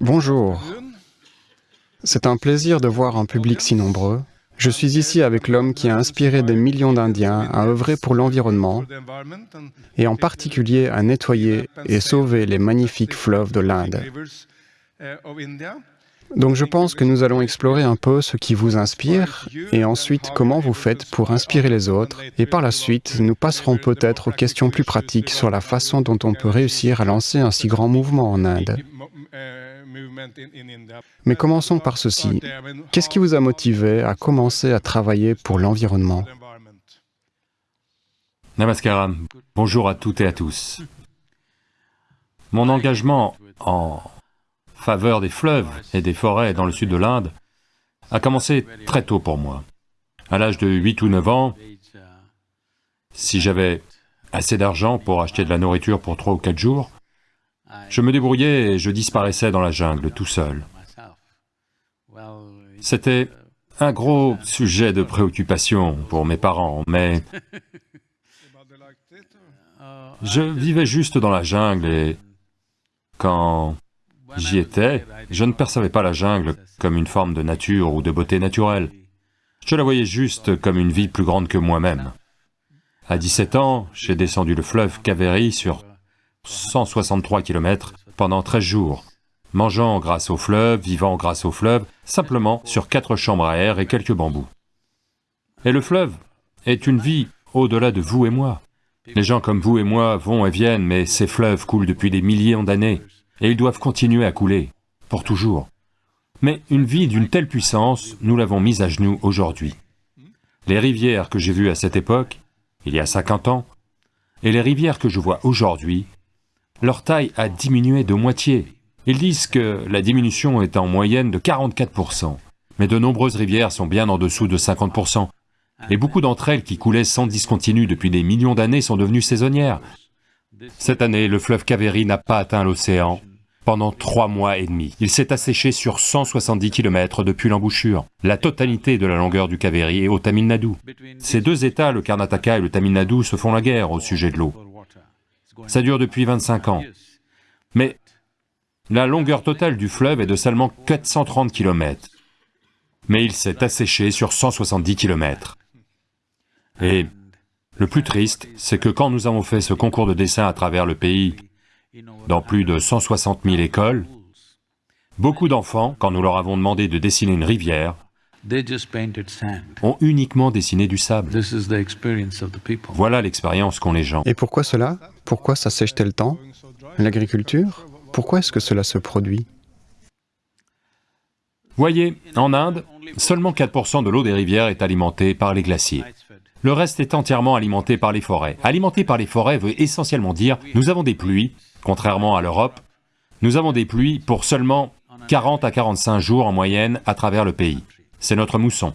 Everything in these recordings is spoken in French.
Bonjour. C'est un plaisir de voir un public si nombreux. Je suis ici avec l'homme qui a inspiré des millions d'Indiens à œuvrer pour l'environnement et en particulier à nettoyer et sauver les magnifiques fleuves de l'Inde. Donc je pense que nous allons explorer un peu ce qui vous inspire et ensuite comment vous faites pour inspirer les autres et par la suite nous passerons peut-être aux questions plus pratiques sur la façon dont on peut réussir à lancer un si grand mouvement en Inde. Mais commençons par ceci. Qu'est-ce qui vous a motivé à commencer à travailler pour l'environnement Namaskaram. Bonjour à toutes et à tous. Mon engagement en faveur des fleuves et des forêts dans le sud de l'Inde a commencé très tôt pour moi. À l'âge de 8 ou 9 ans, si j'avais assez d'argent pour acheter de la nourriture pour 3 ou 4 jours, je me débrouillais et je disparaissais dans la jungle tout seul. C'était un gros sujet de préoccupation pour mes parents, mais je vivais juste dans la jungle et quand j'y étais, je ne percevais pas la jungle comme une forme de nature ou de beauté naturelle. Je la voyais juste comme une vie plus grande que moi-même. À 17 ans, j'ai descendu le fleuve Kaveri sur 163 km pendant 13 jours, mangeant grâce au fleuve, vivant grâce au fleuve, simplement sur quatre chambres à air et quelques bambous. Et le fleuve est une vie au-delà de vous et moi. Les gens comme vous et moi vont et viennent, mais ces fleuves coulent depuis des millions d'années, et ils doivent continuer à couler, pour toujours. Mais une vie d'une telle puissance, nous l'avons mise à genoux aujourd'hui. Les rivières que j'ai vues à cette époque, il y a 50 ans, et les rivières que je vois aujourd'hui, leur taille a diminué de moitié. Ils disent que la diminution est en moyenne de 44%, mais de nombreuses rivières sont bien en dessous de 50%, et beaucoup d'entre elles qui coulaient sans discontinu depuis des millions d'années sont devenues saisonnières. Cette année, le fleuve Kaveri n'a pas atteint l'océan pendant trois mois et demi. Il s'est asséché sur 170 km depuis l'embouchure. La totalité de la longueur du Kaveri est au Tamil Nadu. Ces deux États, le Karnataka et le Tamil Nadu, se font la guerre au sujet de l'eau. Ça dure depuis 25 ans. Mais la longueur totale du fleuve est de seulement 430 km. Mais il s'est asséché sur 170 km. Et le plus triste, c'est que quand nous avons fait ce concours de dessin à travers le pays, dans plus de 160 000 écoles, beaucoup d'enfants, quand nous leur avons demandé de dessiner une rivière, ont uniquement dessiné du sable. Voilà l'expérience qu'ont les gens. Et pourquoi cela? Pourquoi ça sèche tel temps L'agriculture? Pourquoi est-ce que cela se produit? Voyez, en Inde, seulement 4% de l'eau des rivières est alimentée par les glaciers. Le reste est entièrement alimenté par les forêts. Alimenter par les forêts veut essentiellement dire, nous avons des pluies, contrairement à l'Europe, nous avons des pluies pour seulement 40 à 45 jours en moyenne à travers le pays. C'est notre mousson.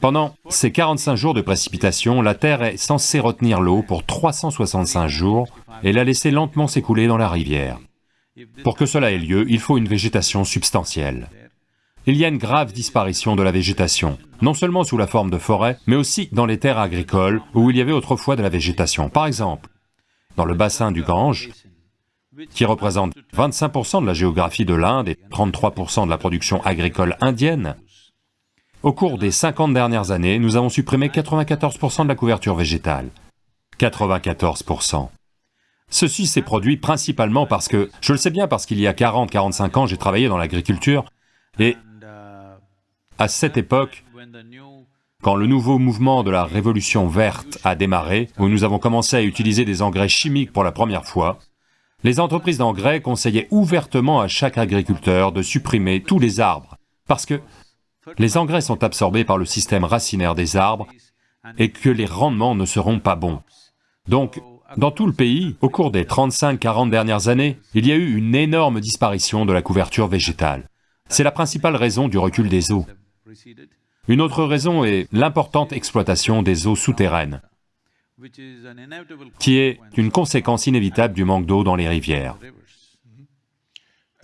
Pendant ces 45 jours de précipitation, la Terre est censée retenir l'eau pour 365 jours et la laisser lentement s'écouler dans la rivière. Pour que cela ait lieu, il faut une végétation substantielle il y a une grave disparition de la végétation, non seulement sous la forme de forêts, mais aussi dans les terres agricoles où il y avait autrefois de la végétation. Par exemple, dans le bassin du Gange, qui représente 25% de la géographie de l'Inde et 33% de la production agricole indienne, au cours des 50 dernières années, nous avons supprimé 94% de la couverture végétale. 94%. Ceci s'est produit principalement parce que, je le sais bien parce qu'il y a 40-45 ans, j'ai travaillé dans l'agriculture, et à cette époque, quand le nouveau mouvement de la révolution verte a démarré, où nous avons commencé à utiliser des engrais chimiques pour la première fois, les entreprises d'engrais conseillaient ouvertement à chaque agriculteur de supprimer tous les arbres, parce que les engrais sont absorbés par le système racinaire des arbres et que les rendements ne seront pas bons. Donc, dans tout le pays, au cours des 35-40 dernières années, il y a eu une énorme disparition de la couverture végétale. C'est la principale raison du recul des eaux. Une autre raison est l'importante exploitation des eaux souterraines, qui est une conséquence inévitable du manque d'eau dans les rivières.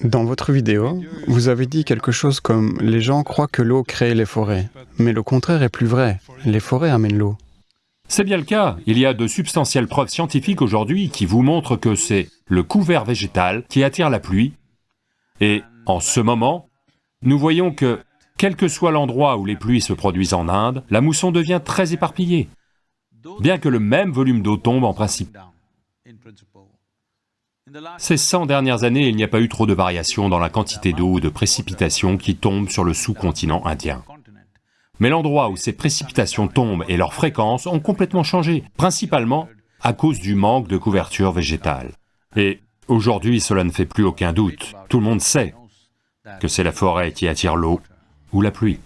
Dans votre vidéo, vous avez dit quelque chose comme « les gens croient que l'eau crée les forêts », mais le contraire est plus vrai, les forêts amènent l'eau. C'est bien le cas, il y a de substantielles preuves scientifiques aujourd'hui qui vous montrent que c'est le couvert végétal qui attire la pluie. Et en ce moment, nous voyons que, quel que soit l'endroit où les pluies se produisent en Inde, la mousson devient très éparpillée, bien que le même volume d'eau tombe en principe. Ces 100 dernières années, il n'y a pas eu trop de variations dans la quantité d'eau ou de précipitations qui tombent sur le sous-continent indien. Mais l'endroit où ces précipitations tombent et leur fréquence ont complètement changé, principalement à cause du manque de couverture végétale. Et aujourd'hui, cela ne fait plus aucun doute, tout le monde sait que c'est la forêt qui attire l'eau ou la pluie.